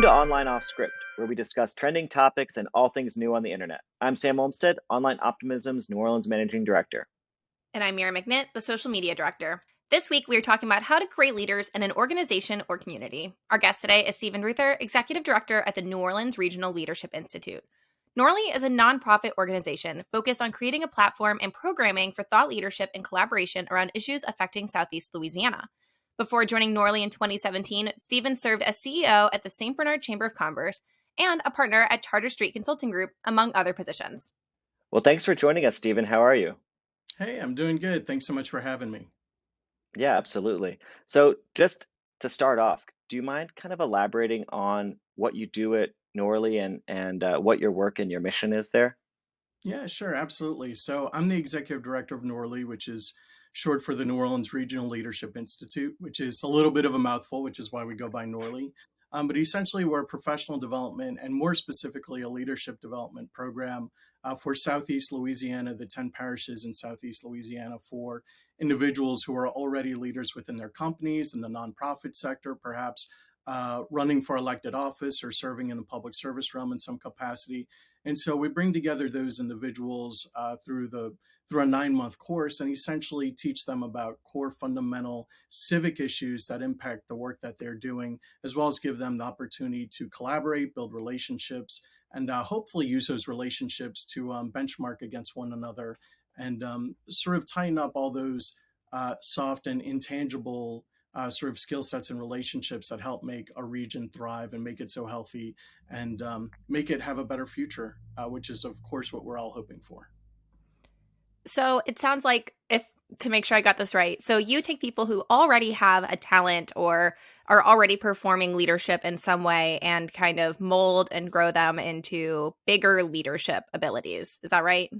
Welcome to Online Off Script, where we discuss trending topics and all things new on the internet. I'm Sam Olmstead, Online Optimism's New Orleans Managing Director. And I'm Mira McNitt, the Social Media Director. This week, we are talking about how to create leaders in an organization or community. Our guest today is Stephen Ruther, Executive Director at the New Orleans Regional Leadership Institute. NORLI is a nonprofit organization focused on creating a platform and programming for thought leadership and collaboration around issues affecting Southeast Louisiana. Before joining NORLI in 2017, Stephen served as CEO at the St. Bernard Chamber of Commerce and a partner at Charter Street Consulting Group, among other positions. Well, thanks for joining us, Stephen. How are you? Hey, I'm doing good. Thanks so much for having me. Yeah, absolutely. So, just to start off, do you mind kind of elaborating on what you do at NORLI and and uh, what your work and your mission is there? Yeah, sure, absolutely. So I'm the executive director of NORLI, which is short for the New Orleans Regional Leadership Institute, which is a little bit of a mouthful, which is why we go by NORLI. Um, but essentially, we're a professional development and more specifically, a leadership development program uh, for Southeast Louisiana, the 10 parishes in Southeast Louisiana for individuals who are already leaders within their companies in the nonprofit sector, perhaps uh, running for elected office or serving in the public service realm in some capacity. And so we bring together those individuals uh, through the through a nine month course and essentially teach them about core fundamental civic issues that impact the work that they're doing, as well as give them the opportunity to collaborate, build relationships, and uh, hopefully use those relationships to um, benchmark against one another and um, sort of tighten up all those uh, soft and intangible uh, sort of skill sets and relationships that help make a region thrive and make it so healthy and um, make it have a better future, uh, which is, of course, what we're all hoping for. So it sounds like if to make sure I got this right. So you take people who already have a talent or are already performing leadership in some way and kind of mold and grow them into bigger leadership abilities. Is that right?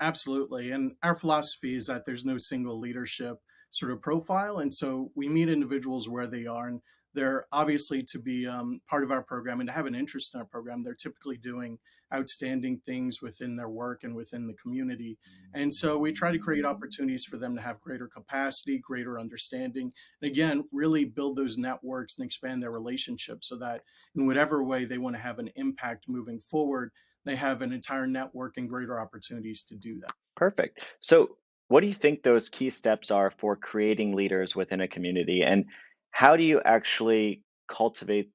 Absolutely. And our philosophy is that there's no single leadership sort of profile. And so we meet individuals where they are. And they're obviously to be um, part of our program and to have an interest in our program. They're typically doing outstanding things within their work and within the community. Mm-hmm. And so we try to create opportunities for them to have greater capacity, greater understanding, and again, really build those networks and expand their relationships so that in whatever way they want to have an impact moving forward, they have an entire network and greater opportunities to do that. Perfect. So what do you think those key steps are for creating leaders within a community? And how do you actually cultivate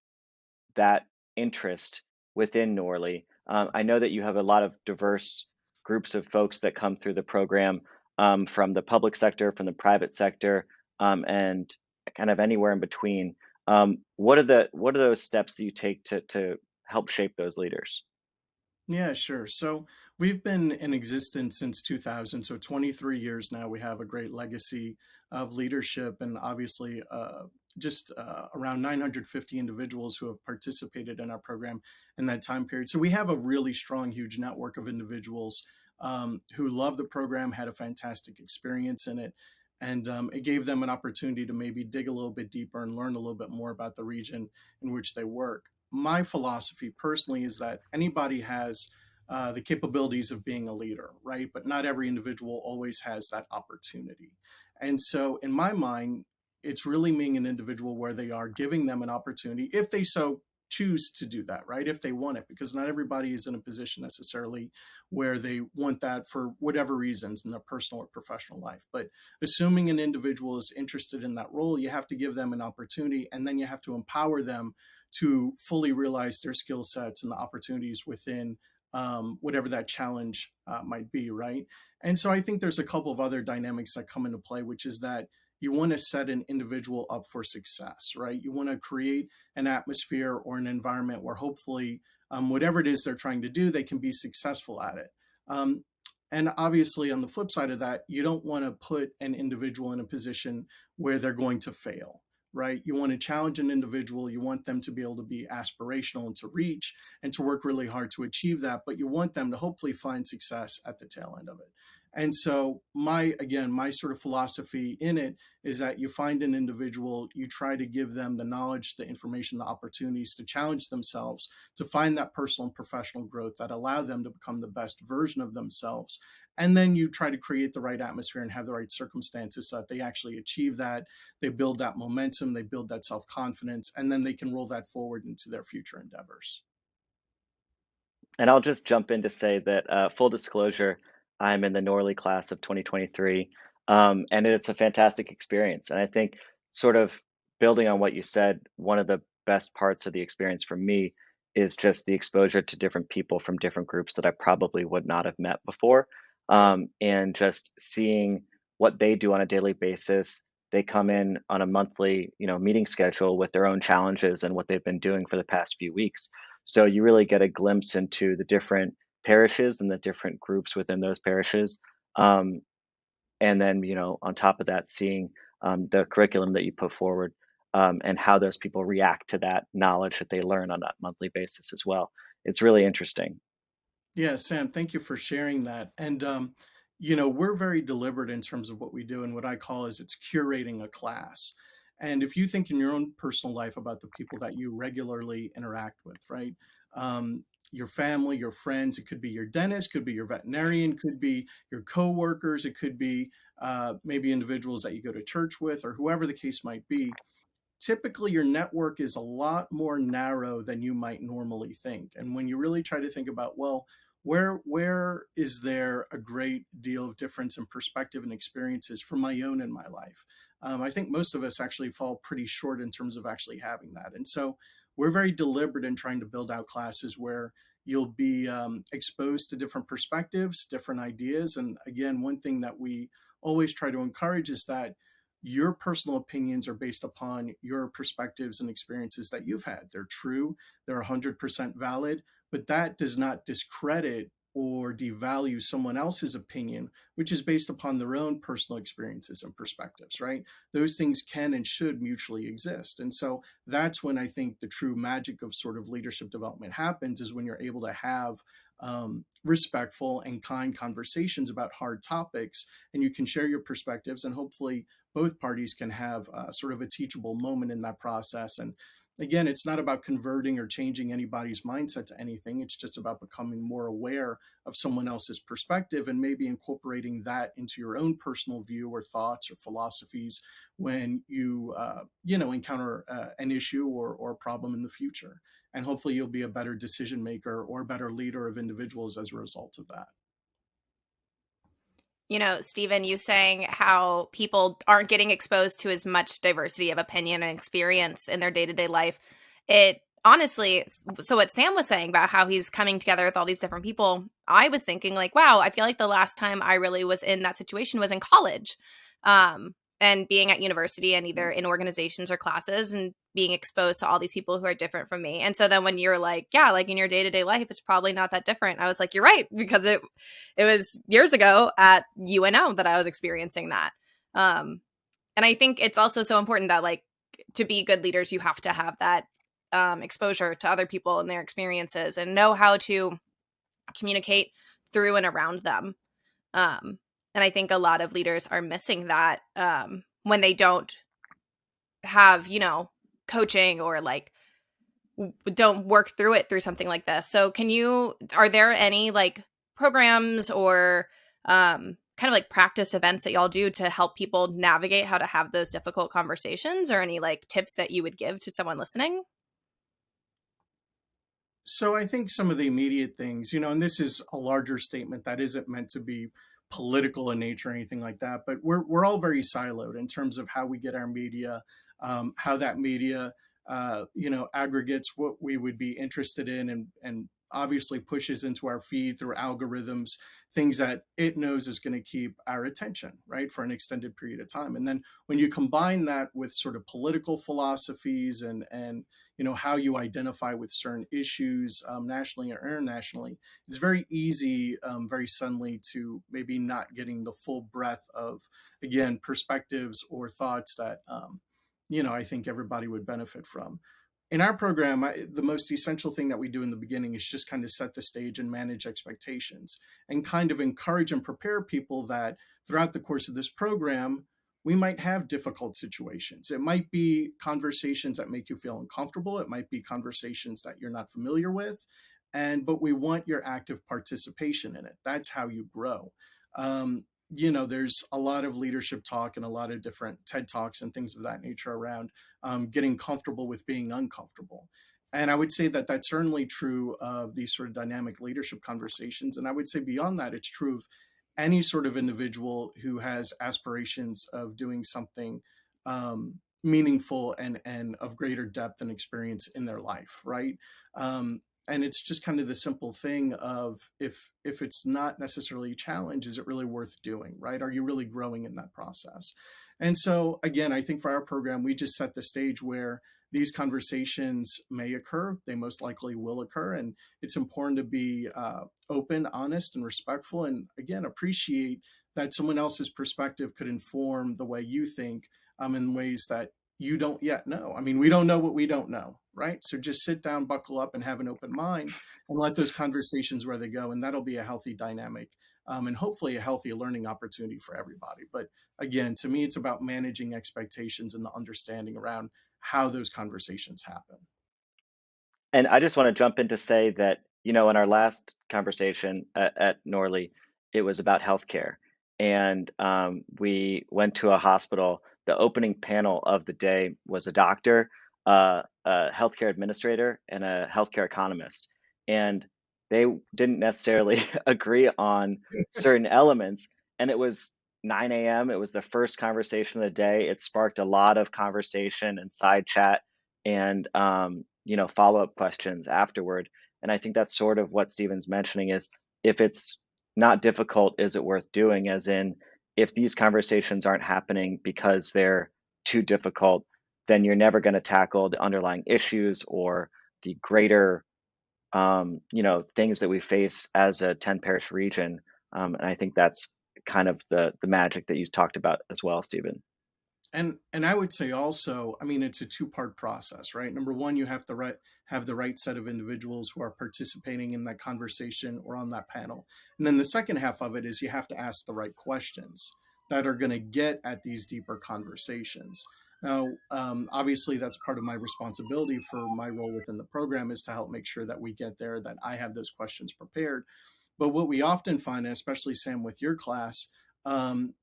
that interest within NORLI? Um, I know that you have a lot of diverse groups of folks that come through the program um, from the public sector, from the private sector, um, and kind of anywhere in between. Um, what are the what are those steps that you take to to help shape those leaders? Yeah, sure. So we've been in existence since 2000, so 23 years now. We have a great legacy of leadership and obviously uh, just uh, around 950 individuals who have participated in our program in that time period. So we have a really strong, huge network of individuals um, who love the program, had a fantastic experience in it, and um, it gave them an opportunity to maybe dig a little bit deeper and learn a little bit more about the region in which they work my philosophy personally is that anybody has uh, the capabilities of being a leader, right? But not every individual always has that opportunity. And so, in my mind, it's really being an individual where they are giving them an opportunity, if they so choose to do that, right? If they want it, because not everybody is in a position necessarily where they want that for whatever reasons in their personal or professional life. But assuming an individual is interested in that role, you have to give them an opportunity and then you have to empower them to fully realize their skill sets and the opportunities within um, whatever that challenge uh, might be, right? And so I think there's a couple of other dynamics that come into play, which is that you want to set an individual up for success, right? You want to create an atmosphere or an environment where hopefully, um, whatever it is they're trying to do, they can be successful at it. Um, and obviously, on the flip side of that, you don't want to put an individual in a position where they're going to fail right? You want to challenge an individual. You want them to be able to be aspirational and to reach and to work really hard to achieve that. But you want them to hopefully find success at the tail end of it. And so my again, my sort of philosophy in it is that you find an individual, you try to give them the knowledge, the information, the opportunities to challenge themselves, to find that personal and professional growth that allow them to become the best version of themselves. And then you try to create the right atmosphere and have the right circumstances so that they actually achieve that. They build that momentum, they build that self-confidence, and then they can roll that forward into their future endeavors. And I'll just jump in to say that uh, full disclosure, I'm in the NORLI class of 2023, um, and it's a fantastic experience. And I think, sort of building on what you said, one of the best parts of the experience for me is just the exposure to different people from different groups that I probably would not have met before, um, and just seeing what they do on a daily basis. They come in on a monthly, you know, meeting schedule with their own challenges and what they've been doing for the past few weeks. So you really get a glimpse into the different parishes and the different groups within those parishes. Um, and then, you know, on top of that, seeing um, the curriculum that you put forward um, and how those people react to that knowledge that they learn on a monthly basis as well. It's really interesting. Yeah, Sam, thank you for sharing that. And, um, you know, we're very deliberate in terms of what we do and what I call is it's curating a class. And if you think in your own personal life about the people that you regularly interact with, right? Um, your family, your friends, it could be your dentist, could be your veterinarian, could be your coworkers, it could be uh, maybe individuals that you go to church with or whoever the case might be. Typically, your network is a lot more narrow than you might normally think. And when you really try to think about, well, where where is there a great deal of difference in perspective and experiences for my own in my life? Um, I think most of us actually fall pretty short in terms of actually having that. And so we're very deliberate in trying to build out classes where you'll be um, exposed to different perspectives, different ideas. And again, one thing that we always try to encourage is that your personal opinions are based upon your perspectives and experiences that you've had. They're true, they're 100% valid, but that does not discredit or devalue someone else's opinion, which is based upon their own personal experiences and perspectives, right? Those things can and should mutually exist. And so that's when I think the true magic of sort of leadership development happens is when you're able to have um, respectful and kind conversations about hard topics and you can share your perspectives and hopefully both parties can have uh, sort of a teachable moment in that process and again, it's not about converting or changing anybody's mindset to anything. It's just about becoming more aware of someone else's perspective and maybe incorporating that into your own personal view or thoughts or philosophies when you, uh, you know, encounter uh, an issue or, or a problem in the future. And hopefully you'll be a better decision maker or a better leader of individuals as a result of that you know, Stephen, you saying how people aren't getting exposed to as much diversity of opinion and experience in their day to day life. It honestly, so what Sam was saying about how he's coming together with all these different people, I was thinking, like, wow, I feel like the last time I really was in that situation was in college. Um, and being at university and either in organizations or classes and being exposed to all these people who are different from me. And so then when you're like, yeah, like in your day-to-day life it's probably not that different. I was like, you're right because it it was years ago at UNO that I was experiencing that. Um and I think it's also so important that like to be good leaders you have to have that um exposure to other people and their experiences and know how to communicate through and around them. Um and I think a lot of leaders are missing that um, when they don't have, you know, coaching or like don't work through it through something like this. So can you are there any like programs or um kind of like practice events that y'all do to help people navigate how to have those difficult conversations or any like tips that you would give to someone listening? So I think some of the immediate things, you know, and this is a larger statement that isn't meant to be political in nature or anything like that, but we're, we're all very siloed in terms of how we get our media, um, how that media, uh, you know, aggregates what we would be interested in and, and obviously pushes into our feed through algorithms, things that it knows is going to keep our attention, right, for an extended period of time. And then when you combine that with sort of political philosophies and, and you know, how you identify with certain issues um, nationally or internationally, it's very easy, um, very suddenly to maybe not getting the full breadth of, again, perspectives or thoughts that, um, you know, I think everybody would benefit from. In our program, I, the most essential thing that we do in the beginning is just kind of set the stage and manage expectations and kind of encourage and prepare people that throughout the course of this program, we might have difficult situations. It might be conversations that make you feel uncomfortable. It might be conversations that you're not familiar with. And, but we want your active participation in it. That's how you grow. Um, you know, there's a lot of leadership talk and a lot of different TED Talks and things of that nature around um, getting comfortable with being uncomfortable. And I would say that that's certainly true of these sort of dynamic leadership conversations. And I would say beyond that, it's true of any sort of individual who has aspirations of doing something um, meaningful and, and of greater depth and experience in their life, right? Um, and it's just kind of the simple thing of if if it's not necessarily a challenge is it really worth doing right are you really growing in that process and so again i think for our program we just set the stage where these conversations may occur they most likely will occur and it's important to be uh, open honest and respectful and again appreciate that someone else's perspective could inform the way you think um, in ways that you don't yet know. I mean, we don't know what we don't know, right? So just sit down, buckle up, and have an open mind and let those conversations where they go. And that'll be a healthy dynamic um, and hopefully a healthy learning opportunity for everybody. But again, to me, it's about managing expectations and the understanding around how those conversations happen. And I just want to jump in to say that, you know, in our last conversation at, at NORLI, it was about healthcare. And um, we went to a hospital the opening panel of the day was a doctor, uh, a healthcare administrator, and a healthcare economist. And they didn't necessarily agree on certain elements. And it was 9 a.m. It was the first conversation of the day. It sparked a lot of conversation and side chat and um, you know follow-up questions afterward. And I think that's sort of what Stephen's mentioning is if it's not difficult, is it worth doing? As in, if these conversations aren't happening because they're too difficult, then you're never going to tackle the underlying issues or the greater, um, you know, things that we face as a 10 parish region. Um, and I think that's kind of the the magic that you talked about as well, Stephen. And and I would say also, I mean, it's a two part process, right? Number one, you have to right have the right set of individuals who are participating in that conversation or on that panel, and then the second half of it is you have to ask the right questions that are going to get at these deeper conversations. Now, um, obviously, that's part of my responsibility for my role within the program is to help make sure that we get there, that I have those questions prepared. But what we often find, especially Sam, with your class, um,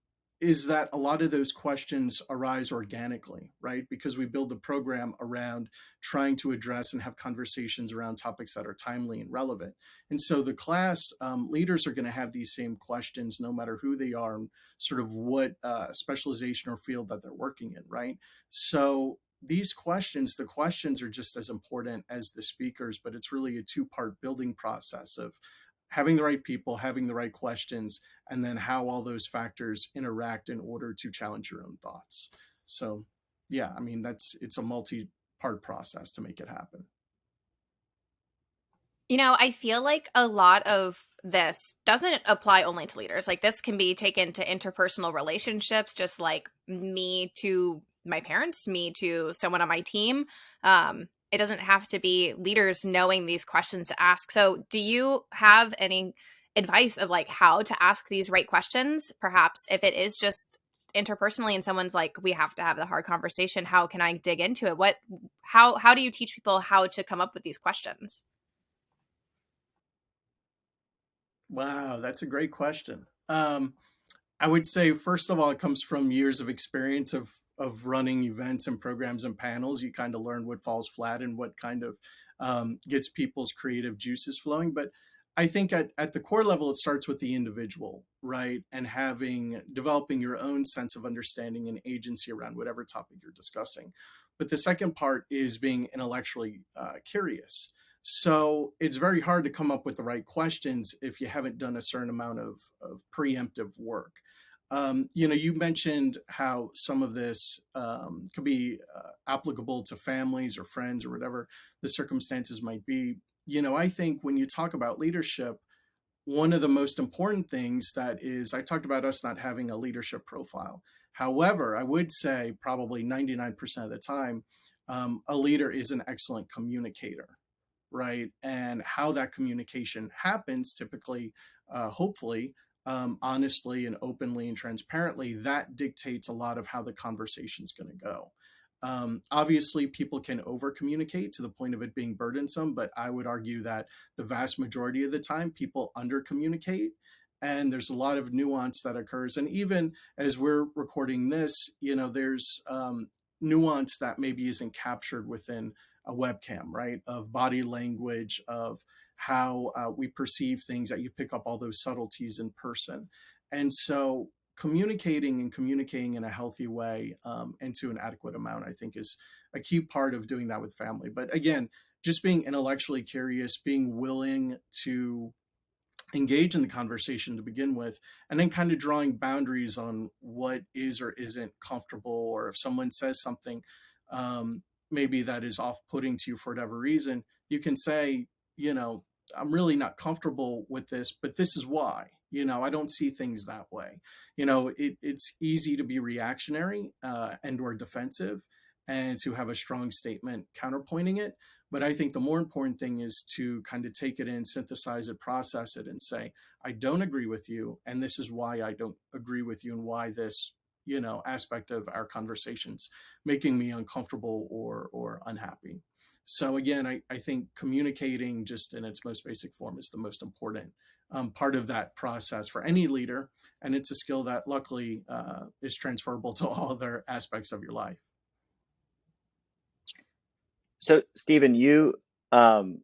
is that a lot of those questions arise organically, right? Because we build the program around trying to address and have conversations around topics that are timely and relevant. And so the class um, leaders are going to have these same questions no matter who they are and sort of what uh, specialization or field that they're working in, right? So these questions, the questions are just as important as the speakers, but it's really a two part building process of having the right people, having the right questions, and then how all those factors interact in order to challenge your own thoughts. So, yeah, I mean, that's it's a multi part process to make it happen. You know, I feel like a lot of this doesn't apply only to leaders. Like, this can be taken to interpersonal relationships, just like me to my parents, me to someone on my team. Um, it doesn't have to be leaders knowing these questions to ask. So, do you have any advice of like how to ask these right questions? Perhaps if it is just interpersonally and someone's like we have to have the hard conversation, how can I dig into it? What how how do you teach people how to come up with these questions? Wow, that's a great question. Um, I would say, first of all, it comes from years of experience of of running events and programs and panels, you kind of learn what falls flat and what kind of um, gets people's creative juices flowing. But I think at, at the core level, it starts with the individual, right? And having, developing your own sense of understanding and agency around whatever topic you're discussing. But the second part is being intellectually uh, curious. So it's very hard to come up with the right questions if you haven't done a certain amount of, of preemptive work. Um, you know, you mentioned how some of this um, could be uh, applicable to families or friends or whatever the circumstances might be. You know, I think when you talk about leadership, one of the most important things that is, I talked about us not having a leadership profile. However, I would say probably 99% of the time, um, a leader is an excellent communicator, right? And how that communication happens, typically, uh, hopefully, um, honestly and openly and transparently, that dictates a lot of how the conversation is going to go. Um, obviously, people can over communicate to the point of it being burdensome, but I would argue that the vast majority of the time, people under communicate. And there's a lot of nuance that occurs. And even as we're recording this, you know, there's um, nuance that maybe isn't captured within a webcam, right? Of body language, of how uh, we perceive things, that you pick up all those subtleties in person. And so communicating and communicating in a healthy way um, and to an adequate amount, I think is a key part of doing that with family. But again, just being intellectually curious, being willing to engage in the conversation to begin with, and then kind of drawing boundaries on what is or isn't comfortable, or if someone says something um, maybe that is off putting to you for whatever reason, you can say, you know, I'm really not comfortable with this, but this is why you know, I don't see things that way. You know, it, it's easy to be reactionary uh, and or defensive and to have a strong statement counterpointing it. But I think the more important thing is to kind of take it in, synthesize it, process it, and say, I don't agree with you, and this is why I don't agree with you, and why this, you know, aspect of our conversations making me uncomfortable or or unhappy. So again, I, I think communicating just in its most basic form is the most important um, part of that process for any leader. And it's a skill that luckily uh, is transferable to all other aspects of your life. So, Stephen, you um,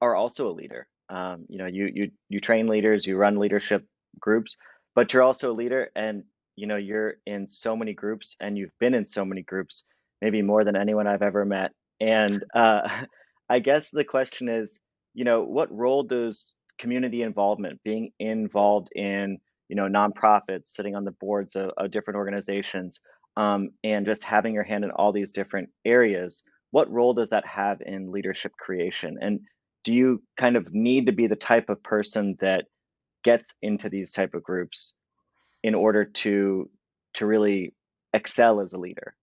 are also a leader. Um, you know, you you you train leaders, you run leadership groups, but you're also a leader, and you know, you're in so many groups, and you've been in so many groups, maybe more than anyone I've ever met. And uh, I guess the question is, you know, what role does community involvement, being involved in you know nonprofits, sitting on the boards of, of different organizations, um, and just having your hand in all these different areas. What role does that have in leadership creation? And do you kind of need to be the type of person that gets into these type of groups in order to to really excel as a leader?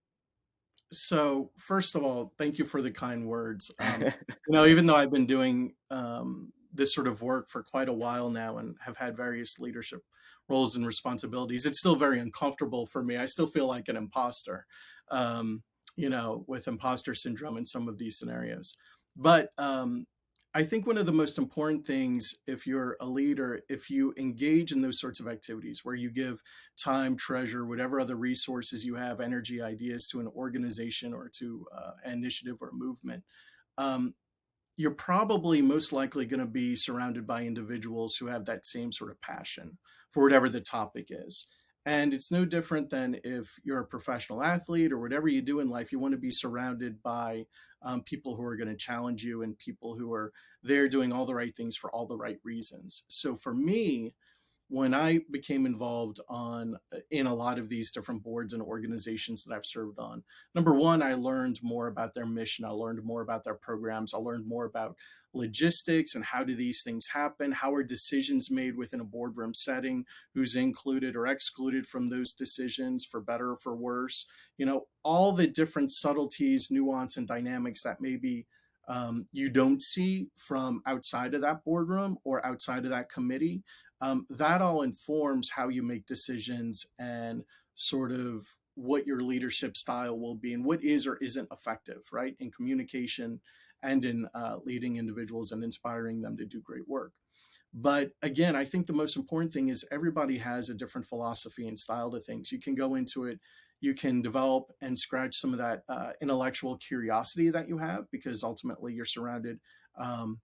So first of all, thank you for the kind words. Um, you know, even though I've been doing um, this sort of work for quite a while now and have had various leadership roles and responsibilities. It's still very uncomfortable for me. I still feel like an imposter, um, you know, with imposter syndrome in some of these scenarios. But um, I think one of the most important things, if you're a leader, if you engage in those sorts of activities where you give time, treasure, whatever other resources you have, energy, ideas to an organization or to uh, an initiative or movement, um, you're probably most likely going to be surrounded by individuals who have that same sort of passion for whatever the topic is. And it's no different than if you're a professional athlete or whatever you do in life, you want to be surrounded by um, people who are going to challenge you and people who are there doing all the right things for all the right reasons. So for me, when I became involved on uh, in a lot of these different boards and organizations that I've served on, number one, I learned more about their mission. I learned more about their programs. I learned more about logistics and how do these things happen? How are decisions made within a boardroom setting? Who's included or excluded from those decisions for better or for worse? You know, all the different subtleties, nuance, and dynamics that maybe um, you don't see from outside of that boardroom or outside of that committee um, that all informs how you make decisions and sort of what your leadership style will be and what is or isn't effective, right, in communication and in uh, leading individuals and inspiring them to do great work. But again, I think the most important thing is everybody has a different philosophy and style to things. You can go into it, you can develop and scratch some of that uh, intellectual curiosity that you have because ultimately you're surrounded um,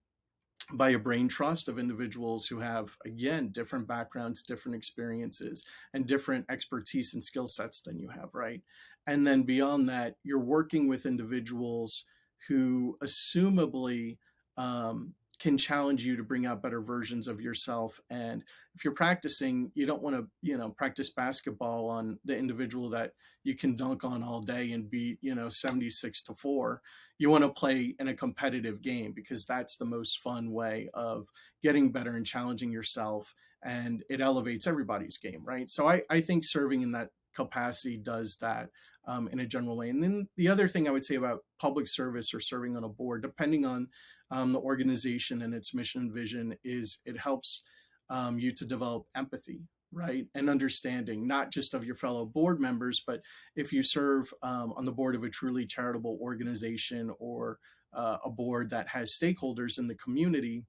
by a brain trust of individuals who have, again, different backgrounds, different experiences, and different expertise and skill sets than you have, right? And then beyond that, you're working with individuals who assumably um, can challenge you to bring out better versions of yourself. And if you're practicing, you don't want to, you know, practice basketball on the individual that you can dunk on all day and beat, you know, 76 to four. You want to play in a competitive game because that's the most fun way of getting better and challenging yourself. And it elevates everybody's game, right? So I, I think serving in that capacity does that um, in a general way. And then the other thing I would say about public service or serving on a board, depending on um, the organization and its mission and vision, is it helps um, you to develop empathy, right, and understanding, not just of your fellow board members, but if you serve um, on the board of a truly charitable organization or uh, a board that has stakeholders in the community.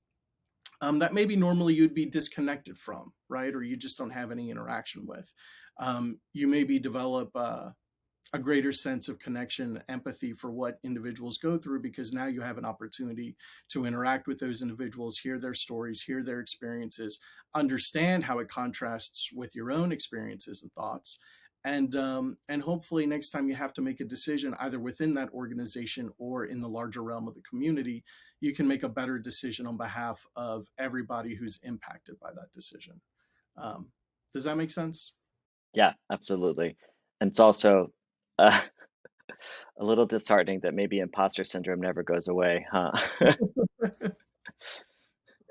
Um, that maybe normally you'd be disconnected from, right? Or you just don't have any interaction with. Um, you maybe develop uh, a greater sense of connection, empathy for what individuals go through because now you have an opportunity to interact with those individuals, hear their stories, hear their experiences, understand how it contrasts with your own experiences and thoughts. And um, and hopefully next time you have to make a decision either within that organization or in the larger realm of the community, you can make a better decision on behalf of everybody who's impacted by that decision. Um, does that make sense? Yeah, absolutely. And it's also uh, a little disheartening that maybe imposter syndrome never goes away, huh?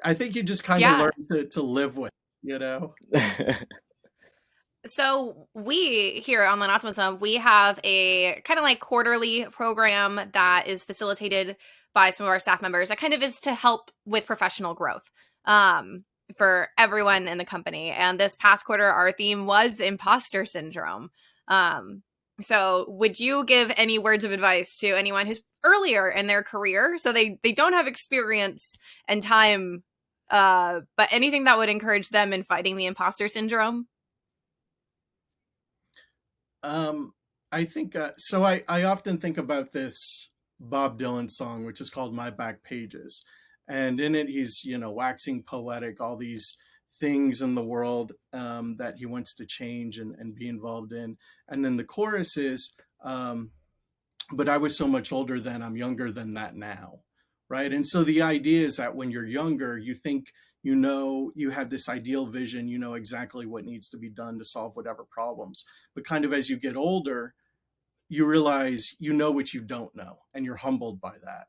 I think you just kind of Yeah. learn to to live with, you know. So we here on Optimism, we have a kind of like quarterly program that is facilitated by some of our staff members. That kind of is to help with professional growth um, for everyone in the company. And this past quarter, our theme was imposter syndrome. Um, so would you give any words of advice to anyone who's earlier in their career, so they they don't have experience and time, uh, but anything that would encourage them in fighting the imposter syndrome? Um, I think uh, so. I I often think about this Bob Dylan song, which is called "My Back Pages," and in it he's you know waxing poetic, all these things in the world um, that he wants to change and, and be involved in, and then the chorus is, um, "But I was so much older then. I'm younger than that now." Right, and so the idea is that when you're younger, you think you know you have this ideal vision you know exactly what needs to be done to solve whatever problems but kind of as you get older you realize you know what you don't know and you're humbled by that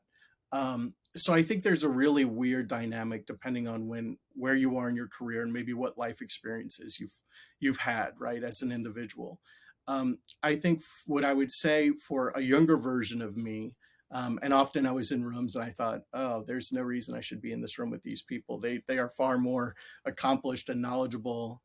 um, so i think there's a really weird dynamic depending on when where you are in your career and maybe what life experiences you've you've had right as an individual um, i think what i would say for a younger version of me um, and often I was in rooms and I thought, oh, there's no reason I should be in this room with these people. They they are far more accomplished and knowledgeable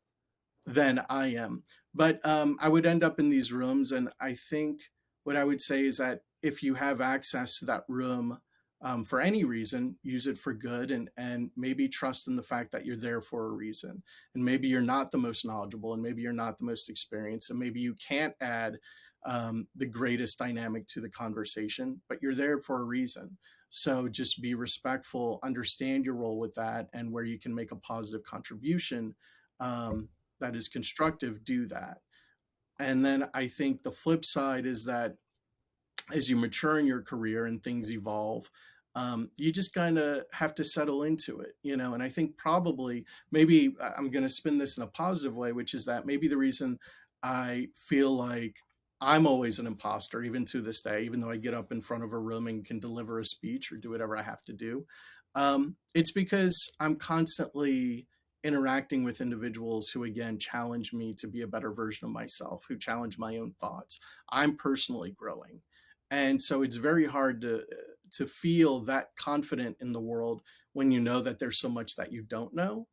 than I am. But um, I would end up in these rooms, and I think what I would say is that if you have access to that room um, for any reason, use it for good, and and maybe trust in the fact that you're there for a reason. And maybe you're not the most knowledgeable, and maybe you're not the most experienced, and maybe you can't add um, the greatest dynamic to the conversation, but you're there for a reason. So just be respectful, understand your role with that, and where you can make a positive contribution um, that is constructive, do that. And then I think the flip side is that as you mature in your career and things evolve, um, you just kind of have to settle into it, you know. And I think probably maybe I'm going to spin this in a positive way, which is that maybe the reason I feel like I'm always an imposter, even to this day, even though I get up in front of a room and can deliver a speech or do whatever I have to do. Um, it's because I'm constantly interacting with individuals who, again, challenge me to be a better version of myself, who challenge my own thoughts. I'm personally growing. And so it's very hard to, to feel that confident in the world when you know that there's so much that you don't know.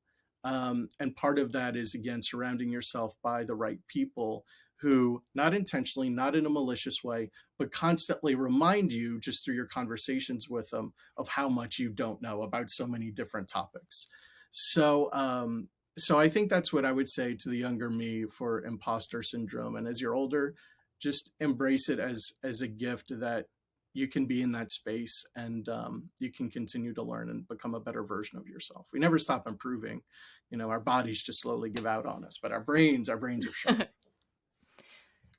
Um, and part of that is, again, surrounding yourself by the right people who, not intentionally, not in a malicious way, but constantly remind you just through your conversations with them of how much you don't know about so many different topics. So, um, so I think that's what I would say to the younger me for imposter syndrome. And as you're older, just embrace it as as a gift that you can be in that space and um, you can continue to learn and become a better version of yourself. We never stop improving. You know, our bodies just slowly give out on us, but our brains, our brains are sharp.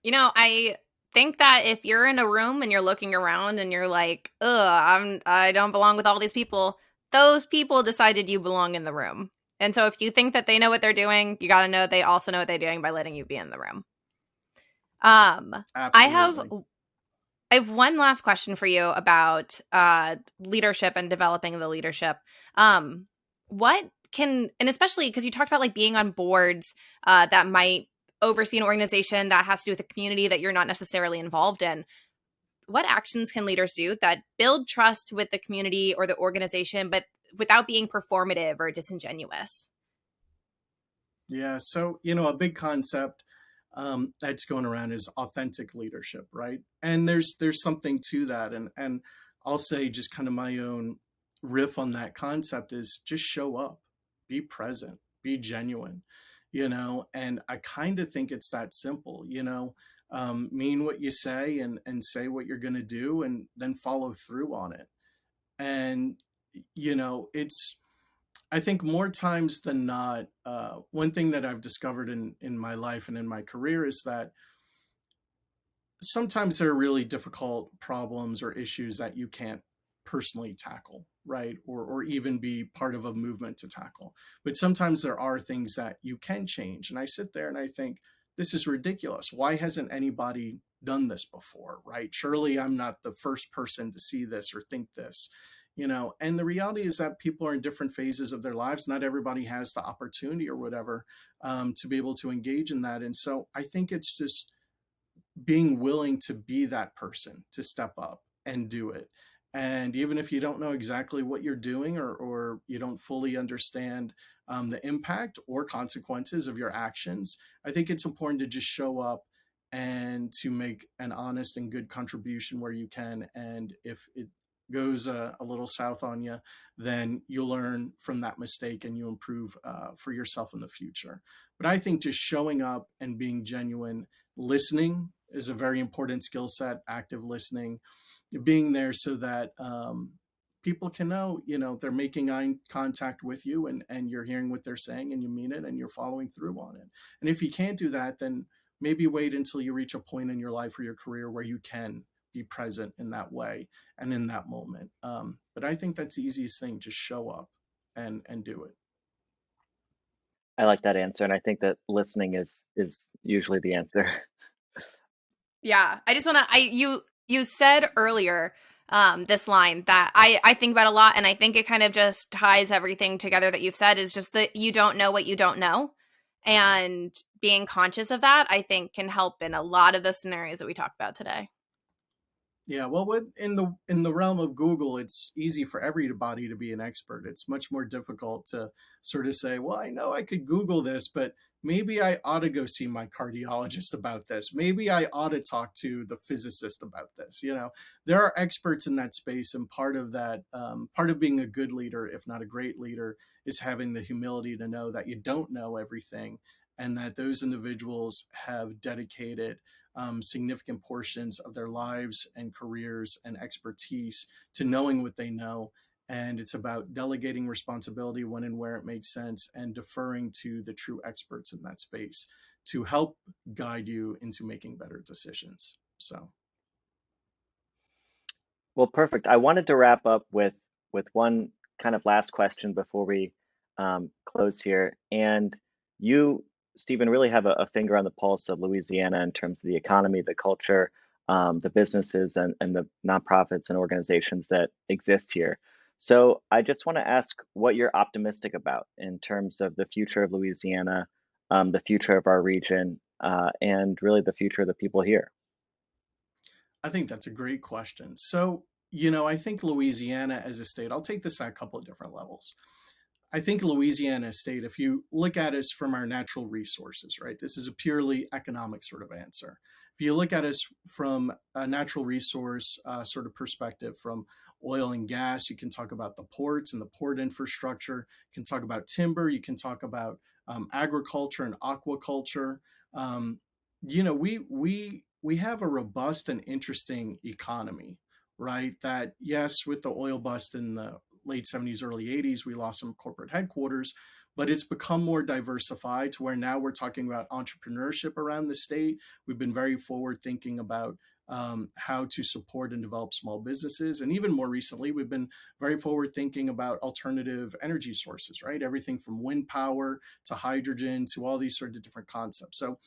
You know, I think that if you're in a room and you're looking around and you're like, "Ugh, I'm I don't belong with all these people," those people decided you belong in the room. And so if you think that they know what they're doing, you got to know they also know what they're doing by letting you be in the room. Um, I have I have one last question for you about uh leadership and developing the leadership. Um, what can and especially because you talked about like being on boards uh that might oversee an organization that has to do with a community that you're not necessarily involved in. What actions can leaders do that build trust with the community or the organization, but without being performative or disingenuous? Yeah, so you know, a big concept um, that's going around is authentic leadership, right? And there's there's something to that, and and I'll say just kind of my own riff on that concept is just show up, be present, be genuine, you know. And I kind of think it's that simple, you know. Um, mean what you say and and say what you're going to do, and then follow through on it. And you know, it's I think more times than not, uh, one thing that I've discovered in in my life and in my career is that sometimes there are really difficult problems or issues that you can't personally tackle, right? Or or even be part of a movement to tackle. But sometimes there are things that you can change. And I sit there and I think, this is ridiculous. Why hasn't anybody done this before, right? Surely I'm not the first person to see this or think this you know and the reality is that people are in different phases of their lives. Not everybody has the opportunity or whatever um, to be able to engage in that. And so i think it's just being willing to be that person to step up and do it. And even if you don't know exactly what you're doing or, or you don't fully understand um, the impact or consequences of your actions i think it's important to just show up and to make an honest and good contribution where you can. And if it goes a, a, little south on you, then you'll learn from that mistake and you improve uh, for yourself in the future. But I think just showing up and being genuine, listening is a very important skill set, active listening, being there so that um, people can know, you know, they're making eye contact with you and, and you're hearing what they're saying and you mean it and you're following through on it. And if you can't do that, then maybe wait until you reach a point in your life or your career where you can be present in that way and in that moment. Um, but I think that's the easiest thing, just show up and and do it. I like that answer, and I think that listening is is usually the answer. Yeah, I just want to. I you you said earlier um, this line that I I think about a lot, and I think it kind of just ties everything together that you've said. Is just that you don't know what you don't know, and being conscious of that, I think, can help in a lot of the scenarios that we talked about today. Yeah, well, with, in the in the realm of Google, it's easy for everybody to be an expert. It's much more difficult to sort of say, "Well, I know I could Google this, but maybe I ought to go see my cardiologist about this. Maybe I ought to talk to the physicist about this." You know, there are experts in that space, and part of that, um, part of being a good leader, if not a great leader, is having the humility to know that you don't know everything, and that those individuals have dedicated um, significant portions of their lives and careers and expertise to knowing what they know. And it's about delegating responsibility when and where it makes sense and deferring to the true experts in that space to help guide you into making better decisions. So. Well, perfect. I wanted to wrap up with with one kind of last question before we um, close here. And you Stephen, really have a, a, finger on the pulse of Louisiana in terms of the economy, the culture, um, the businesses, and, and the nonprofits and organizations that exist here. So I just want to ask what you're optimistic about in terms of the future of Louisiana, um, the future of our region, uh, and really the future of the people here. I think that's a great question. So, you know, I think Louisiana as a state, I'll take this at a couple of different levels. I think Louisiana state, if you look at us from our natural resources, right, this is a purely economic sort of answer. If you look at us from a natural resource uh, sort of perspective, from oil and gas, you can talk about the ports and the port infrastructure, you can talk about timber, you can talk about um, agriculture and aquaculture. Um, you know, we we we have a robust and interesting economy, right? That yes, with the oil bust and the late 70s, early 80s, we lost some corporate headquarters, but it's become more diversified to where now we're talking about entrepreneurship around the state. We've been very forward thinking about um, how to support and develop small businesses. And even more recently, we've been very forward thinking about alternative energy sources, right? Everything from wind power to hydrogen to all these sort of different concepts. So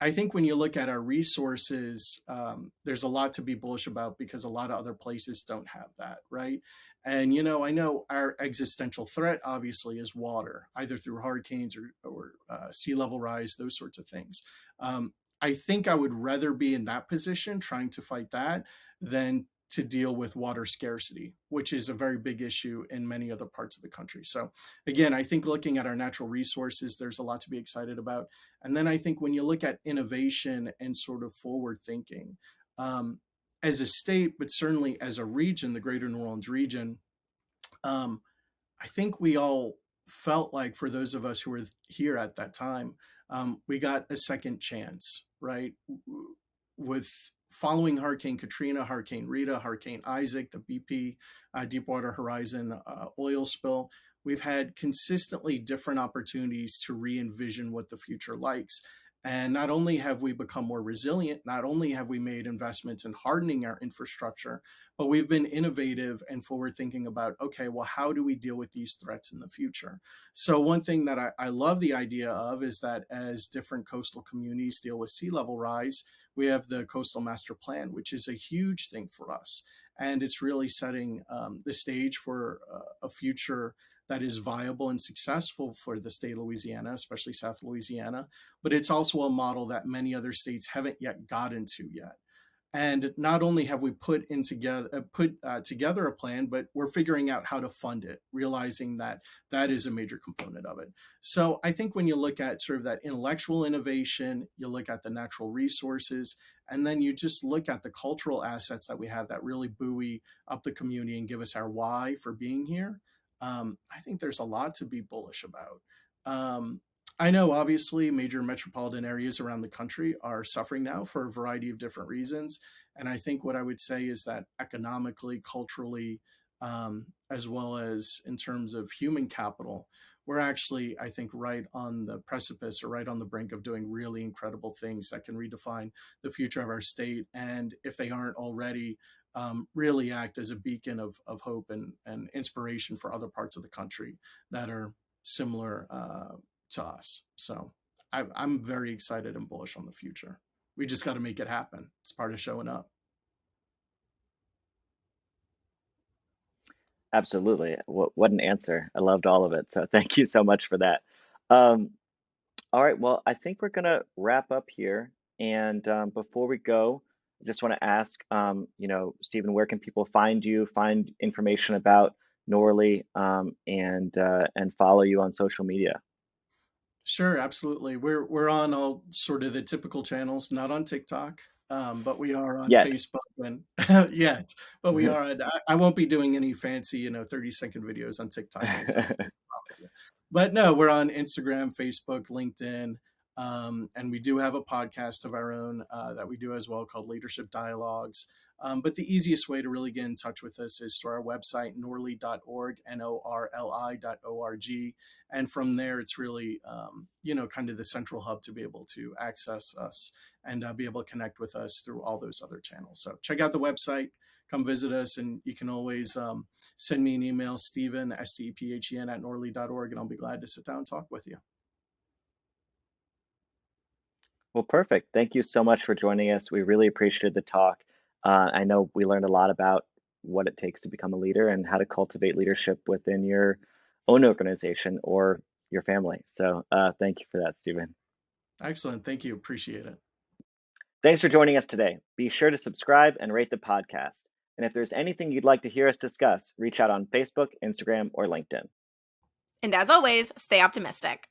I think when you look at our resources, um, there's a lot to be bullish about because a lot of other places don't have that, right? And you know, I know our existential threat obviously is water, either through hurricanes or, or uh, sea level rise, those sorts of things. Um, I think I would rather be in that position trying to fight that than to deal with water scarcity, which is a very big issue in many other parts of the country. So again, I think looking at our natural resources, there's a lot to be excited about. And then I think when you look at innovation and sort of forward thinking, um, as a state, but certainly as a region, the greater New Orleans region, um, I think we all felt like for those of us who were here at that time, um, we got a second chance, right? With following Hurricane Katrina, Hurricane Rita, Hurricane Isaac, the BP uh, Deepwater Horizon uh, oil spill, we've had consistently different opportunities to re-envision what the future likes. And not only have we become more resilient, not only have we made investments in hardening our infrastructure, but we've been innovative and forward thinking about, okay, well, how do we deal with these threats in the future? So one thing that I, I love the idea of is that as different coastal communities deal with sea level rise, we have the coastal master plan, which is a huge thing for us. And it's really setting um, the stage for uh, a future that is viable and successful for the state of Louisiana, especially South Louisiana. But it's also a model that many other states haven't yet gotten to yet. And not only have we put in together uh, put uh, together a plan, but we're figuring out how to fund it, realizing that that is a major component of it. So I think when you look at sort of that intellectual innovation, you look at the natural resources, and then you just look at the cultural assets that we have that really buoy up the community and give us our why for being here um, I think there's a lot to be bullish about. Um, I know obviously major metropolitan areas around the country are suffering now for a variety of different reasons. And I think what I would say is that economically, culturally, um, as well as in terms of human capital, we're actually, I think, right on the precipice or right on the brink of doing really incredible things that can redefine the future of our state. And if they aren't already, um, really act as a beacon of, of hope and, and inspiration for other parts of the country that are similar uh, to us. So I, I'm very excited and bullish on the future. We just got to make it happen. It's part of showing up. Absolutely. What, what an answer. I loved all of it. So thank you so much for that. Um, all right. Well, I think we're going to wrap up here. And um, before we go, I just want to ask, um, you know, Stephen, where can people find you, find information about NORLI, um, and uh, and follow you on social media? Sure, absolutely. We're we're on all sort of the typical channels, not on TikTok, um, but we are on Yet. Facebook and yet, but we are. On, I, I won't be doing any fancy, you know, thirty second videos on TikTok. but no, we're on Instagram, Facebook, LinkedIn. Um, and we do have a podcast of our own uh, that we do as well called Leadership Dialogues. Um, but the easiest way to really get in touch with us is through our website, norli.org, N-O-R-L-I.org. And from there, it's really, um, you know, kind of the central hub to be able to access us and uh, be able to connect with us through all those other channels. So check out the website, come visit us, and you can always um, send me an email, Stephen, S-T-E-P-H-E-N at norli.org, and I'll be glad to sit down and talk with you. Well, perfect. Thank you so much for joining us. We really appreciated the talk. Uh, I know we learned a lot about what it takes to become a leader and how to cultivate leadership within your own organization or your family. So uh, thank you for that, Stephen. Excellent. Thank you. Appreciate it. Thanks for joining us today. Be sure to subscribe and rate the podcast. And if there's anything you'd like to hear us discuss, reach out on Facebook, Instagram, or LinkedIn. And as always, stay optimistic.